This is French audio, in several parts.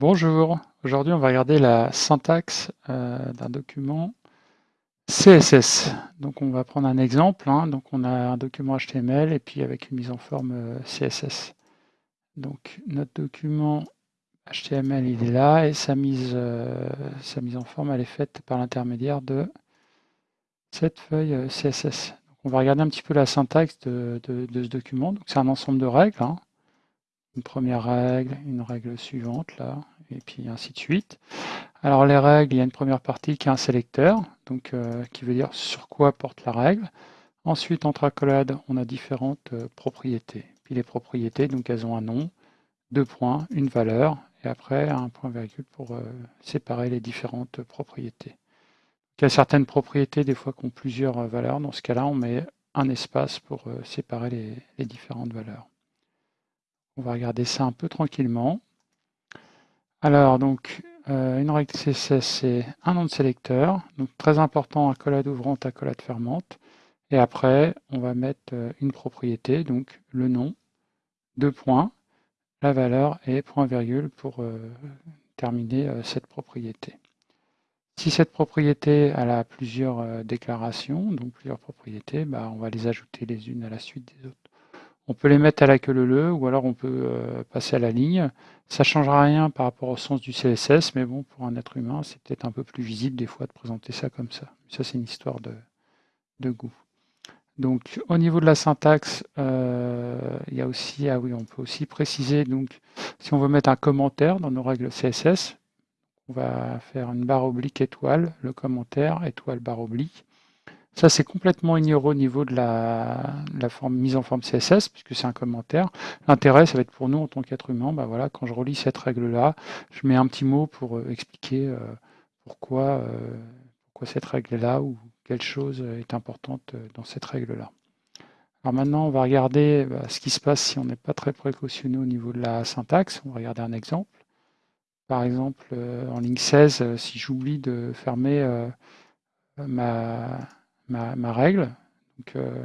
Bonjour, aujourd'hui on va regarder la syntaxe euh, d'un document CSS. Donc on va prendre un exemple, hein. donc on a un document HTML et puis avec une mise en forme euh, CSS. Donc notre document HTML il est là et sa mise, euh, sa mise en forme elle est faite par l'intermédiaire de cette feuille CSS. Donc on va regarder un petit peu la syntaxe de, ce document. C'est un ensemble de règles. Hein une première règle, une règle suivante là, et puis ainsi de suite. Alors les règles, il y a une première partie qui est un sélecteur, donc euh, qui veut dire sur quoi porte la règle. Ensuite, entre accolades, on a différentes euh, propriétés. Puis les propriétés, donc elles ont un nom, deux points, une valeur, et après un point virgule pour euh, séparer les différentes propriétés. Il y a certaines propriétés, des fois, qui ont plusieurs valeurs. Dans ce cas-là, on met un espace pour séparer les différentes valeurs. On va regarder ça un peu tranquillement. Alors, donc, euh, une règle CSS, c'est un nom de sélecteur. Donc, très important, accolade ouvrante, accolade fermante. Et après, on va mettre euh, une propriété, donc le nom, deux points, la valeur et point virgule pour euh, terminer cette propriété. Si cette propriété a plusieurs déclarations, donc plusieurs propriétés, bah, on va les ajouter les unes à la suite des autres. On peut les mettre à la queue leu ou alors on peut euh, passer à la ligne. Ça ne changera rien par rapport au sens du CSS, mais bon, pour un être humain, c'est peut-être un peu plus visible des fois de présenter ça comme ça. Ça, c'est une histoire de, goût. Donc, au niveau de la syntaxe, euh, il y a aussi, ah oui, on peut aussi préciser, donc, si on veut mettre un commentaire dans nos règles CSS, on va faire une barre oblique étoile, le commentaire, étoile barre oblique. Ça, c'est complètement ignoré au niveau de la, forme, mise en forme CSS, puisque c'est un commentaire. L'intérêt, ça va être pour nous, en tant qu'être humain, bah voilà, quand je relis cette règle-là, je mets un petit mot pour euh, expliquer euh, pourquoi, euh, pourquoi cette règle-là ou quelle chose est importante dans cette règle-là. Alors maintenant, on va regarder bah, ce qui se passe si on n'est pas très précautionné au niveau de la syntaxe. On va regarder un exemple. Par exemple, en ligne 16, si j'oublie de fermer ma, ma, règle. Euh,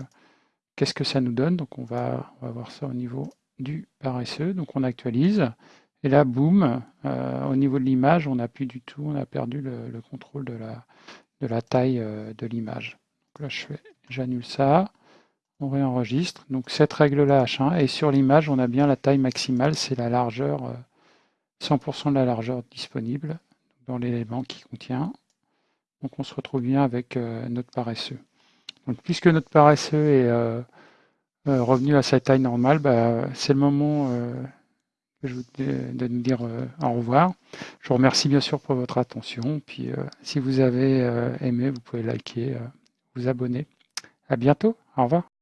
qu'est-ce que ça nous donne? Donc on va, voir ça au niveau du paresseux. Donc on actualise. Et là, boum, euh, au niveau de l'image, on n'a plus du tout, on a perdu le, contrôle de la, de la taille euh, de l'image. Donc là, je j'annule ça, on réenregistre. Donc cette règle-là, H1, et sur l'image, on a bien la taille maximale, c'est la largeur, 100% de la largeur disponible dans l'élément qui contient. Donc on se retrouve bien avec euh, notre paresseux. Donc puisque notre paresseux est euh, euh, revenu à sa taille normale, bah, c'est le moment de nous dire au revoir. Je vous remercie bien sûr pour votre attention. Puis si vous avez aimé, vous pouvez liker, vous abonner. À bientôt. Au revoir.